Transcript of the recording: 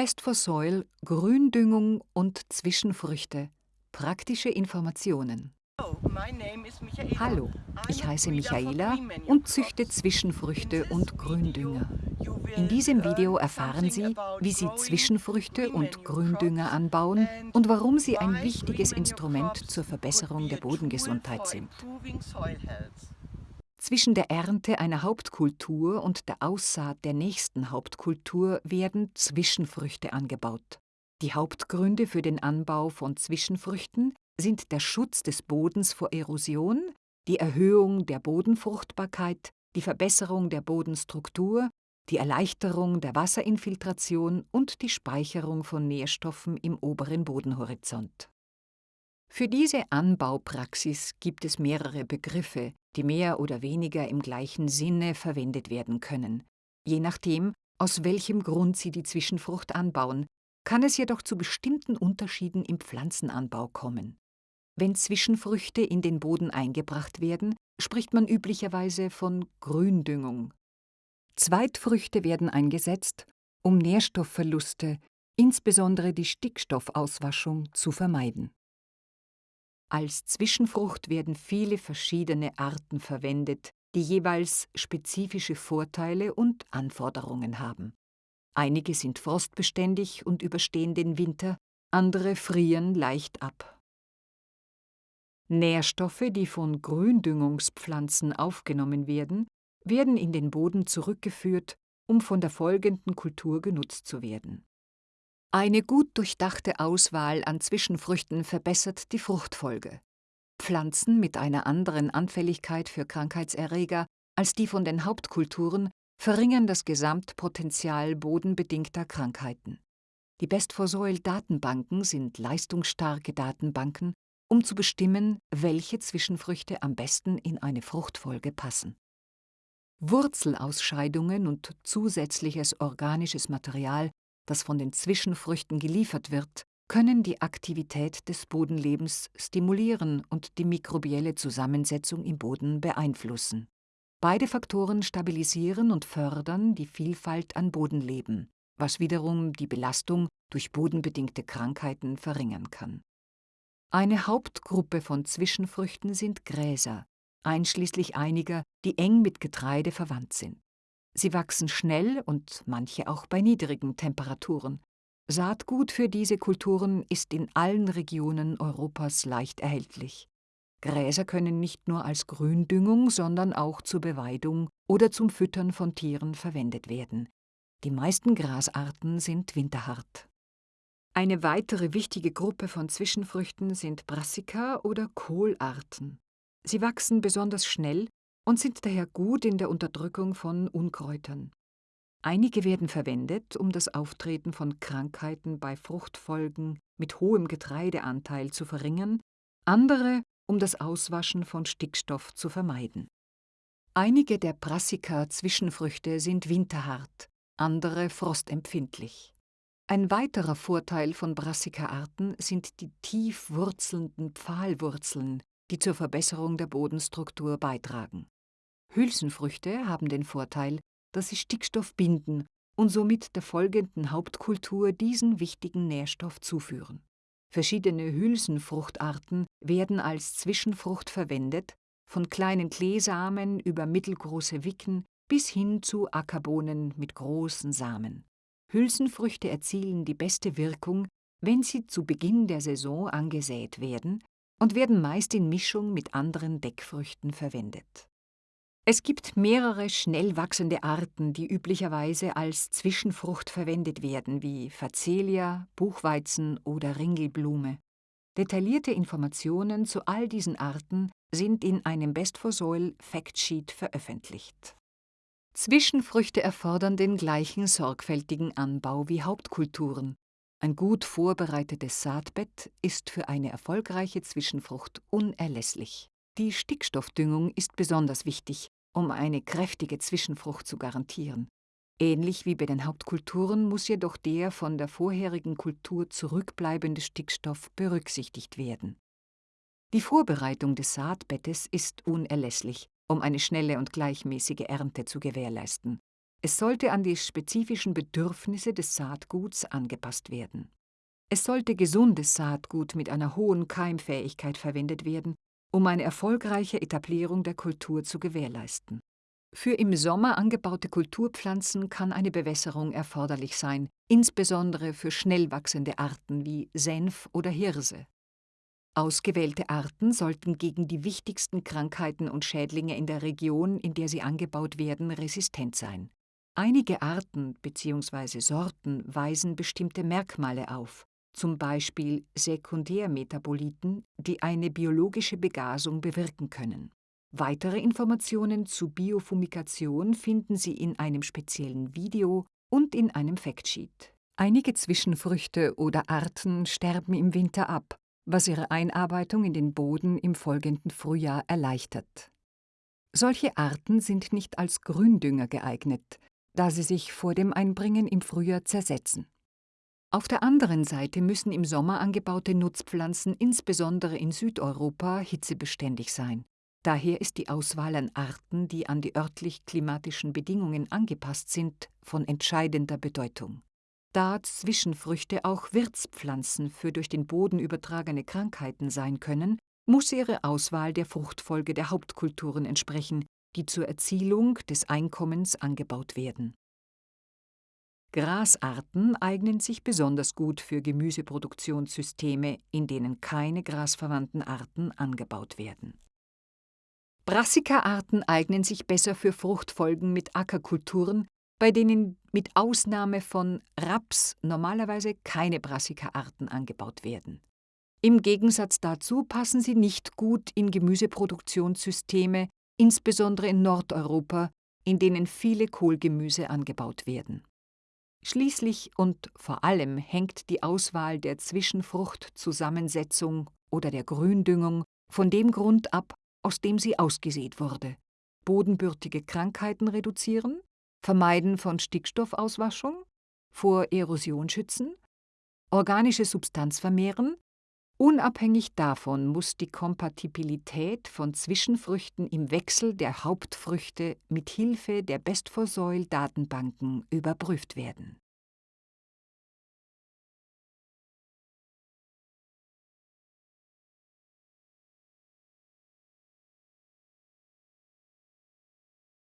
Best for Soil, Gründüngung und Zwischenfrüchte. Praktische Informationen. Hallo, ich heiße Michaela und züchte Zwischenfrüchte und Gründünger. In diesem Video erfahren Sie, wie Sie Zwischenfrüchte und Gründünger anbauen und warum sie ein wichtiges Instrument zur Verbesserung der Bodengesundheit sind. Zwischen der Ernte einer Hauptkultur und der Aussaat der nächsten Hauptkultur werden Zwischenfrüchte angebaut. Die Hauptgründe für den Anbau von Zwischenfrüchten sind der Schutz des Bodens vor Erosion, die Erhöhung der Bodenfruchtbarkeit, die Verbesserung der Bodenstruktur, die Erleichterung der Wasserinfiltration und die Speicherung von Nährstoffen im oberen Bodenhorizont. Für diese Anbaupraxis gibt es mehrere Begriffe, die mehr oder weniger im gleichen Sinne verwendet werden können. Je nachdem, aus welchem Grund Sie die Zwischenfrucht anbauen, kann es jedoch zu bestimmten Unterschieden im Pflanzenanbau kommen. Wenn Zwischenfrüchte in den Boden eingebracht werden, spricht man üblicherweise von Gründüngung. Zweitfrüchte werden eingesetzt, um Nährstoffverluste, insbesondere die Stickstoffauswaschung, zu vermeiden. Als Zwischenfrucht werden viele verschiedene Arten verwendet, die jeweils spezifische Vorteile und Anforderungen haben. Einige sind frostbeständig und überstehen den Winter, andere frieren leicht ab. Nährstoffe, die von Gründüngungspflanzen aufgenommen werden, werden in den Boden zurückgeführt, um von der folgenden Kultur genutzt zu werden. Eine gut durchdachte Auswahl an Zwischenfrüchten verbessert die Fruchtfolge. Pflanzen mit einer anderen Anfälligkeit für Krankheitserreger als die von den Hauptkulturen verringern das Gesamtpotenzial bodenbedingter Krankheiten. Die Best for Soil Datenbanken sind leistungsstarke Datenbanken, um zu bestimmen, welche Zwischenfrüchte am besten in eine Fruchtfolge passen. Wurzelausscheidungen und zusätzliches organisches Material, das von den Zwischenfrüchten geliefert wird, können die Aktivität des Bodenlebens stimulieren und die mikrobielle Zusammensetzung im Boden beeinflussen. Beide Faktoren stabilisieren und fördern die Vielfalt an Bodenleben, was wiederum die Belastung durch bodenbedingte Krankheiten verringern kann. Eine Hauptgruppe von Zwischenfrüchten sind Gräser, einschließlich einiger, die eng mit Getreide verwandt sind. Sie wachsen schnell und manche auch bei niedrigen Temperaturen. Saatgut für diese Kulturen ist in allen Regionen Europas leicht erhältlich. Gräser können nicht nur als Gründüngung, sondern auch zur Beweidung oder zum Füttern von Tieren verwendet werden. Die meisten Grasarten sind winterhart. Eine weitere wichtige Gruppe von Zwischenfrüchten sind Brassica oder Kohlarten. Sie wachsen besonders schnell und sind daher gut in der Unterdrückung von Unkräutern. Einige werden verwendet, um das Auftreten von Krankheiten bei Fruchtfolgen mit hohem Getreideanteil zu verringern, andere, um das Auswaschen von Stickstoff zu vermeiden. Einige der Brassica-Zwischenfrüchte sind winterhart, andere frostempfindlich. Ein weiterer Vorteil von Brassica-Arten sind die tief wurzelnden Pfahlwurzeln, die zur Verbesserung der Bodenstruktur beitragen. Hülsenfrüchte haben den Vorteil, dass sie Stickstoff binden und somit der folgenden Hauptkultur diesen wichtigen Nährstoff zuführen. Verschiedene Hülsenfruchtarten werden als Zwischenfrucht verwendet, von kleinen Kleesamen über mittelgroße Wicken bis hin zu Ackerbohnen mit großen Samen. Hülsenfrüchte erzielen die beste Wirkung, wenn sie zu Beginn der Saison angesät werden und werden meist in Mischung mit anderen Deckfrüchten verwendet. Es gibt mehrere schnell wachsende Arten, die üblicherweise als Zwischenfrucht verwendet werden, wie Facelia, Buchweizen oder Ringelblume. Detaillierte Informationen zu all diesen Arten sind in einem Best for Soil Factsheet veröffentlicht. Zwischenfrüchte erfordern den gleichen sorgfältigen Anbau wie Hauptkulturen. Ein gut vorbereitetes Saatbett ist für eine erfolgreiche Zwischenfrucht unerlässlich. Die Stickstoffdüngung ist besonders wichtig, um eine kräftige Zwischenfrucht zu garantieren. Ähnlich wie bei den Hauptkulturen muss jedoch der von der vorherigen Kultur zurückbleibende Stickstoff berücksichtigt werden. Die Vorbereitung des Saatbettes ist unerlässlich, um eine schnelle und gleichmäßige Ernte zu gewährleisten. Es sollte an die spezifischen Bedürfnisse des Saatguts angepasst werden. Es sollte gesundes Saatgut mit einer hohen Keimfähigkeit verwendet werden, um eine erfolgreiche Etablierung der Kultur zu gewährleisten. Für im Sommer angebaute Kulturpflanzen kann eine Bewässerung erforderlich sein, insbesondere für schnell wachsende Arten wie Senf oder Hirse. Ausgewählte Arten sollten gegen die wichtigsten Krankheiten und Schädlinge in der Region, in der sie angebaut werden, resistent sein. Einige Arten bzw. Sorten weisen bestimmte Merkmale auf, zum Beispiel Sekundärmetaboliten, die eine biologische Begasung bewirken können. Weitere Informationen zu Biofumigation finden Sie in einem speziellen Video und in einem Factsheet. Einige Zwischenfrüchte oder Arten sterben im Winter ab, was ihre Einarbeitung in den Boden im folgenden Frühjahr erleichtert. Solche Arten sind nicht als Gründünger geeignet, da sie sich vor dem Einbringen im Frühjahr zersetzen. Auf der anderen Seite müssen im Sommer angebaute Nutzpflanzen insbesondere in Südeuropa hitzebeständig sein. Daher ist die Auswahl an Arten, die an die örtlich-klimatischen Bedingungen angepasst sind, von entscheidender Bedeutung. Da Zwischenfrüchte auch Wirtspflanzen für durch den Boden übertragene Krankheiten sein können, muss ihre Auswahl der Fruchtfolge der Hauptkulturen entsprechen, die zur Erzielung des Einkommens angebaut werden. Grasarten eignen sich besonders gut für Gemüseproduktionssysteme, in denen keine grasverwandten Arten angebaut werden. Brassica-Arten eignen sich besser für Fruchtfolgen mit Ackerkulturen, bei denen mit Ausnahme von Raps normalerweise keine Brassica-Arten angebaut werden. Im Gegensatz dazu passen sie nicht gut in Gemüseproduktionssysteme, insbesondere in Nordeuropa, in denen viele Kohlgemüse angebaut werden. Schließlich und vor allem hängt die Auswahl der Zwischenfruchtzusammensetzung oder der Gründüngung von dem Grund ab, aus dem sie ausgesät wurde. Bodenbürtige Krankheiten reduzieren, Vermeiden von Stickstoffauswaschung, vor Erosion schützen, organische Substanz vermehren, Unabhängig davon muss die Kompatibilität von Zwischenfrüchten im Wechsel der Hauptfrüchte mit Hilfe der Best-for-Soil-Datenbanken überprüft werden